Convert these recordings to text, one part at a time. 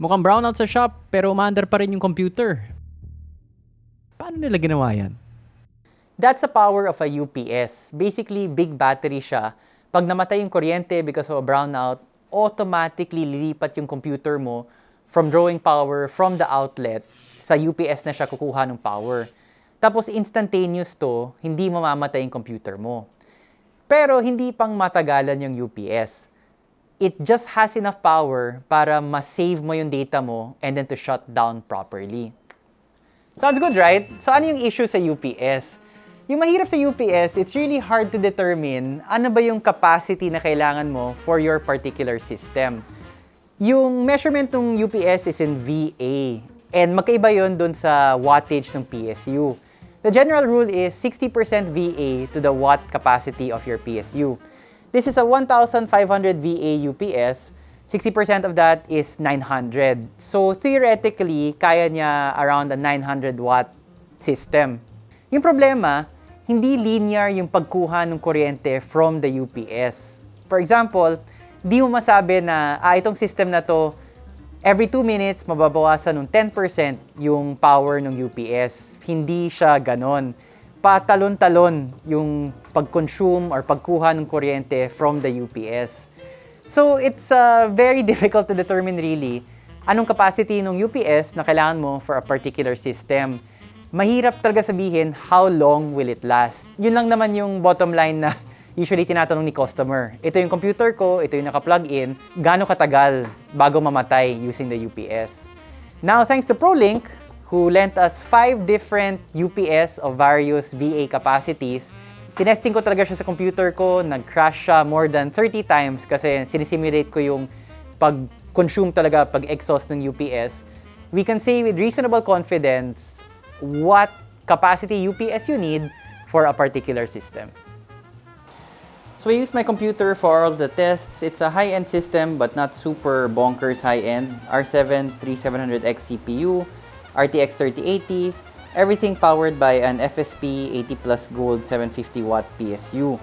Mukhang brownout sa shop pero umaandar pa rin yung computer. Paano nila ginawa yan? That's the power of a UPS. Basically, big battery siya. Pag namatay yung kuryente because of a brownout, automatically lilipat yung computer mo from drawing power from the outlet sa UPS na siya kukuha ng power. Tapos instantaneous to, hindi mamamatay yung computer mo. Pero hindi pang matagalan yung UPS. It just has enough power para ma-save mo yung data mo and then to shut down properly. Sounds good, right? So ano yung issue sa UPS? Yung mahirap sa UPS, it's really hard to determine ano ba yung capacity na kailangan mo for your particular system. Yung measurement ng UPS is in VA. And magkaiba yon dun sa wattage ng PSU. The general rule is 60% VA to the watt capacity of your PSU. This is a 1,500 VA UPS. 60% of that is 900. So theoretically, kaya niya around a 900 watt system. Yung problema, hindi linear yung pagkuha ng kuryente from the UPS. For example, di mo masabi na ah, itong system na to every 2 minutes, mababawasan ng 10% yung power ng UPS. Hindi siya ganon. Patalon-talon yung pag-consume or pagkuha ng kuryente from the UPS. So, it's uh, very difficult to determine really anong capacity ng UPS na kailangan mo for a particular system. Mahirap talaga sabihin how long will it last. Yun lang naman yung bottom line na usually tinatanong ni customer. Ito yung computer ko, ito yung naka-plug in, gaano katagal bago mamatay using the UPS. Now, thanks to ProLink, who lent us five different UPS of various VA capacities, tinesting ko talaga siya sa computer ko, nag-crash siya more than 30 times kasi sinisimulate ko yung pag-consume talaga, pag-exhaust ng UPS. We can say with reasonable confidence what capacity UPS you need for a particular system. So I used my computer for all the tests. It's a high-end system but not super bonkers high-end. R7 3700X CPU, RTX 3080, everything powered by an FSP 80 Plus Gold 750 watt PSU.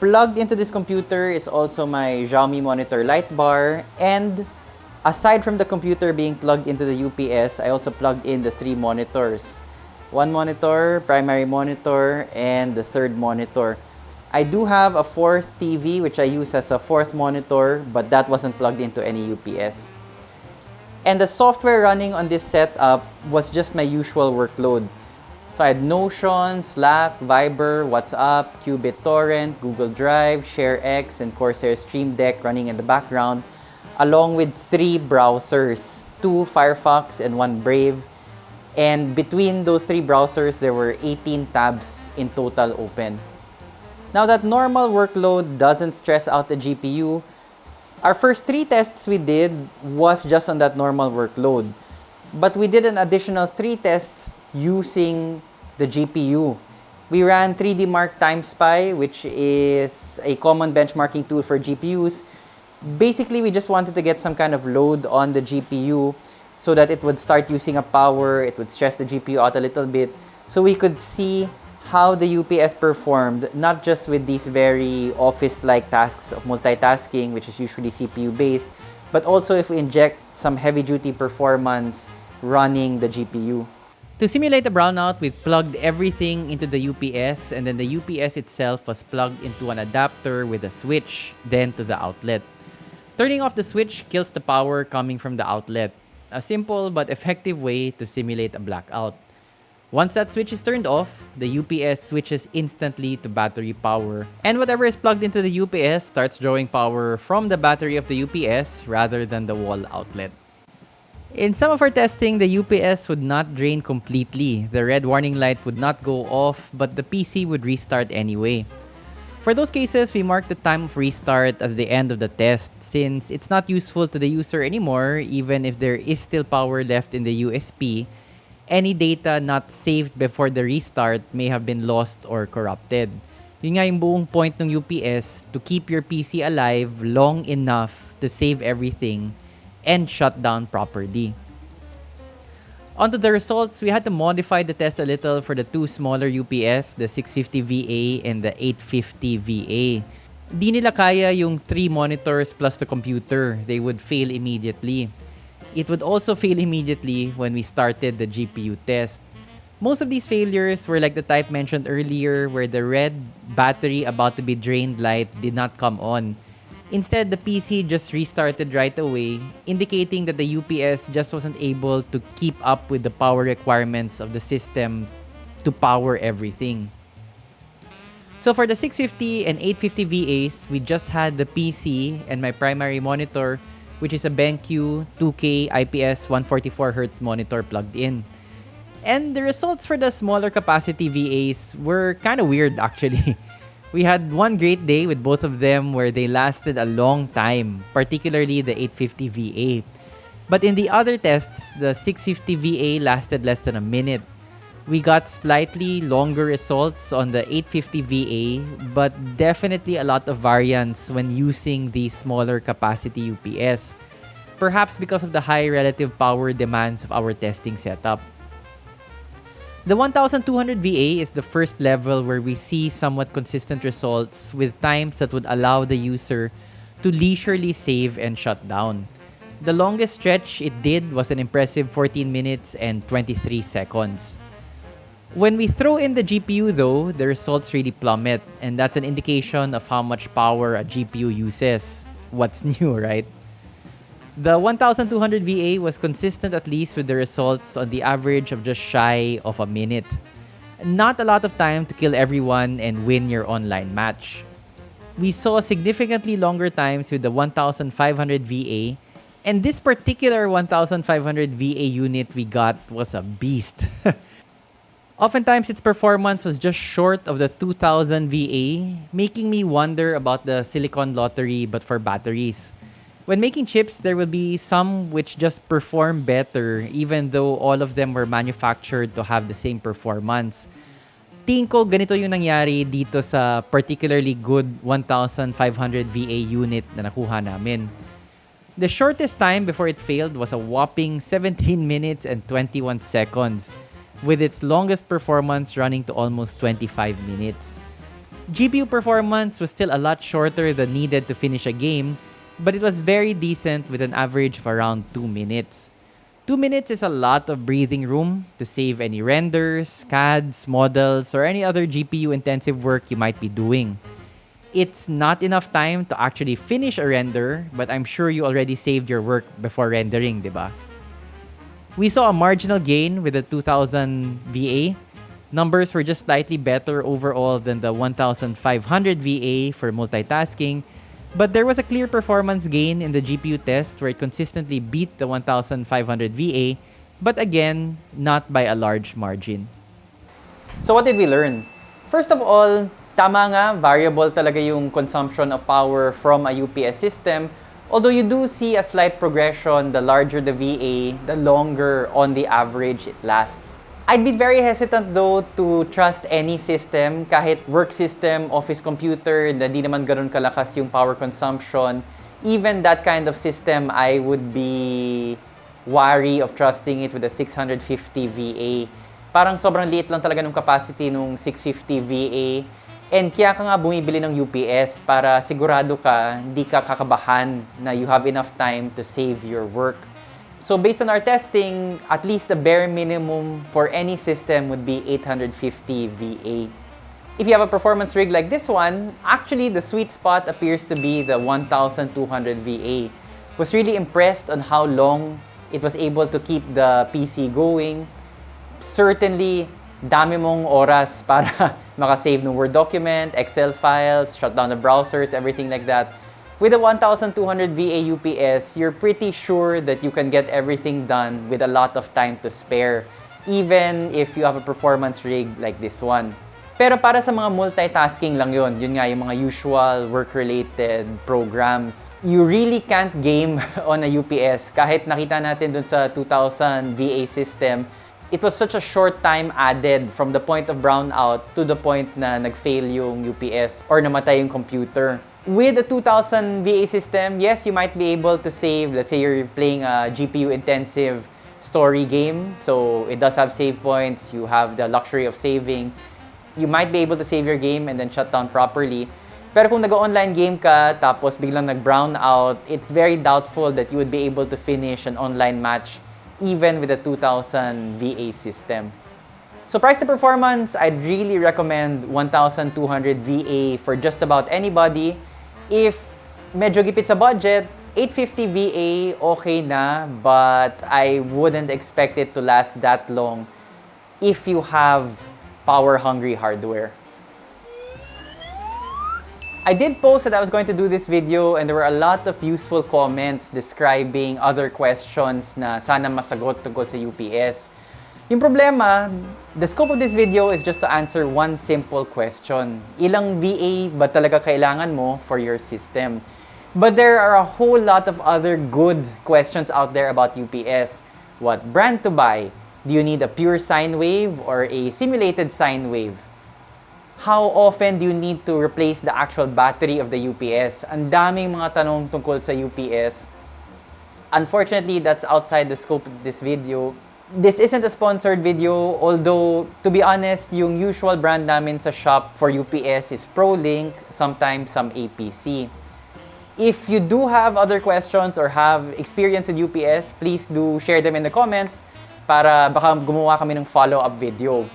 Plugged into this computer is also my Xiaomi monitor light bar and aside from the computer being plugged into the UPS, I also plugged in the three monitors. One monitor, primary monitor, and the third monitor. I do have a fourth TV which I use as a fourth monitor, but that wasn't plugged into any UPS. And the software running on this setup was just my usual workload. So I had Notion, Slack, Viber, WhatsApp, Qubit Torrent, Google Drive, ShareX, and Corsair Stream Deck running in the background, along with three browsers, two Firefox and one Brave. And between those three browsers, there were 18 tabs in total open. Now that normal workload doesn't stress out the GPU, our first three tests we did was just on that normal workload. But we did an additional three tests using the GPU. We ran 3D Mark Time Spy, which is a common benchmarking tool for GPUs. Basically, we just wanted to get some kind of load on the GPU so that it would start using up power, it would stress the GPU out a little bit, so we could see how the UPS performed, not just with these very office-like tasks of multitasking, which is usually CPU-based, but also if we inject some heavy-duty performance running the GPU. To simulate a brownout, we plugged everything into the UPS and then the UPS itself was plugged into an adapter with a switch, then to the outlet. Turning off the switch kills the power coming from the outlet. A simple but effective way to simulate a blackout. Once that switch is turned off, the UPS switches instantly to battery power. And whatever is plugged into the UPS starts drawing power from the battery of the UPS rather than the wall outlet. In some of our testing, the UPS would not drain completely. The red warning light would not go off, but the PC would restart anyway. For those cases, we mark the time of restart as the end of the test since it's not useful to the user anymore even if there is still power left in the USB any data not saved before the restart may have been lost or corrupted. Yun nga yung buong point ng UPS to keep your PC alive long enough to save everything and shut down properly. Onto the results, we had to modify the test a little for the two smaller UPS, the 650 VA and the 850 VA. Di nila kaya yung three monitors plus the computer. They would fail immediately. It would also fail immediately when we started the GPU test. Most of these failures were like the type mentioned earlier where the red battery about to be drained light did not come on. Instead, the PC just restarted right away, indicating that the UPS just wasn't able to keep up with the power requirements of the system to power everything. So for the 650 and 850 VAs, we just had the PC and my primary monitor, which is a BenQ 2K IPS 144Hz monitor plugged in. And the results for the smaller capacity VAs were kind of weird actually. We had one great day with both of them where they lasted a long time, particularly the 850 VA. But in the other tests, the 650 VA lasted less than a minute. We got slightly longer results on the 850 VA, but definitely a lot of variance when using the smaller capacity UPS. Perhaps because of the high relative power demands of our testing setup. The 1200 VA is the first level where we see somewhat consistent results with times that would allow the user to leisurely save and shut down. The longest stretch it did was an impressive 14 minutes and 23 seconds. When we throw in the GPU though, the results really plummet and that's an indication of how much power a GPU uses. What's new, right? The 1200 VA was consistent at least with the results on the average of just shy of a minute. Not a lot of time to kill everyone and win your online match. We saw significantly longer times with the 1500 VA, and this particular 1500 VA unit we got was a beast. Oftentimes, its performance was just short of the 2000 VA, making me wonder about the silicon lottery but for batteries. When making chips, there will be some which just perform better even though all of them were manufactured to have the same performance. Tingin ko ganito yung nangyari dito sa particularly good 1500 VA unit na nakuha namin. The shortest time before it failed was a whopping 17 minutes and 21 seconds, with its longest performance running to almost 25 minutes. GPU performance was still a lot shorter than needed to finish a game, but it was very decent with an average of around 2 minutes. 2 minutes is a lot of breathing room to save any renders, CADs, models, or any other GPU-intensive work you might be doing. It's not enough time to actually finish a render, but I'm sure you already saved your work before rendering, diba? We saw a marginal gain with the 2000 VA. Numbers were just slightly better overall than the 1500 VA for multitasking, but there was a clear performance gain in the GPU test where it consistently beat the 1500 VA, but again, not by a large margin. So what did we learn? First of all, tama nga, variable talaga yung consumption of power from a UPS system. Although you do see a slight progression, the larger the VA, the longer on the average it lasts. I'd be very hesitant though to trust any system, kahit work system, office computer, na di naman ganun kalakas yung power consumption. Even that kind of system, I would be wary of trusting it with a 650 VA. Parang sobrang liit lang talaga ng capacity nung 650 VA. And kaya ka nga bumibili ng UPS para sigurado ka, hindi ka kakabahan na you have enough time to save your work. So based on our testing, at least the bare minimum for any system would be 850 VA. If you have a performance rig like this one, actually the sweet spot appears to be the 1200 VA. Was really impressed on how long it was able to keep the PC going. Certainly, dami mong oras para makasave ng Word document, Excel files, shut down the browsers, everything like that. With a 1200 VA UPS, you're pretty sure that you can get everything done with a lot of time to spare, even if you have a performance rig like this one. Pero para sa mga multitasking lang yun, yun nga yung mga usual work-related programs, you really can't game on a UPS. Kahit nakita natin dun sa 2000 VA system, it was such a short time added from the point of brownout to the point na nag-fail yung UPS or namatay yung computer. With a 2000 VA system, yes, you might be able to save, let's say you're playing a GPU-intensive story game, so it does have save points, you have the luxury of saving. You might be able to save your game and then shut down properly. Pero kung nag-online game ka, tapos biglang nag-brown out, it's very doubtful that you would be able to finish an online match even with a 2000 VA system. So price to performance, I'd really recommend 1200 VA for just about anybody. If medyo gipit sa budget, 850 VA okay na, but I wouldn't expect it to last that long if you have power-hungry hardware. I did post that I was going to do this video and there were a lot of useful comments describing other questions na sana masagot tungkol sa UPS. Yung problema, the scope of this video is just to answer one simple question. Ilang VA ba talaga kailangan mo for your system? But there are a whole lot of other good questions out there about UPS. What brand to buy? Do you need a pure sine wave or a simulated sine wave? How often do you need to replace the actual battery of the UPS? Ang daming mga tanong tungkol sa UPS. Unfortunately, that's outside the scope of this video. This isn't a sponsored video, although, to be honest, yung usual brand namin sa shop for UPS is ProLink, sometimes some APC. If you do have other questions or have experience in UPS, please do share them in the comments para baka gumawa kami ng follow-up video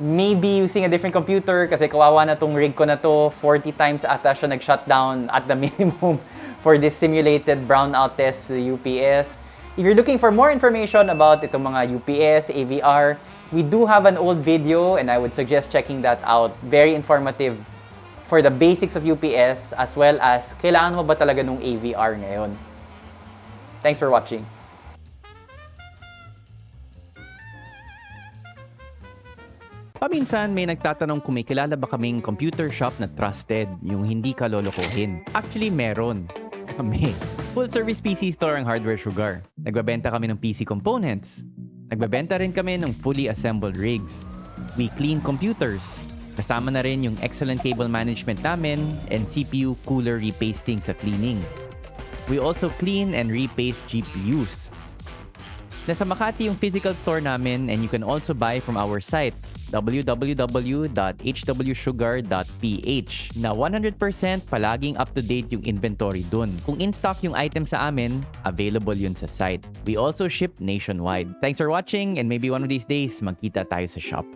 maybe using a different computer kasi kawawa na tong rig ko na to 40 times ata siya nag-shutdown at the minimum for this simulated brownout test to the UPS. If you're looking for more information about itong mga UPS, AVR, we do have an old video and I would suggest checking that out. Very informative for the basics of UPS as well as kailangan mo ba talaga nung AVR ngayon. Thanks for watching. Paminsan may nagtatanong kung may kilala ba kaming computer shop na trusted, yung hindi ka lolokohin. Actually, meron. Kami. Full service PC store ang Hardware Sugar. Nagbabenta kami ng PC components. Nagbabenta rin kami ng fully assembled rigs. We clean computers. Kasama na rin yung excellent cable management namin and CPU cooler repasting sa cleaning. We also clean and repaste GPUs. Nasa Makati yung physical store namin and you can also buy from our site www.hwsugar.ph na 100% palaging up-to-date yung inventory dun. Kung in-stock yung item sa amin, available yun sa site. We also ship nationwide. Thanks for watching and maybe one of these days, magkita tayo sa shop.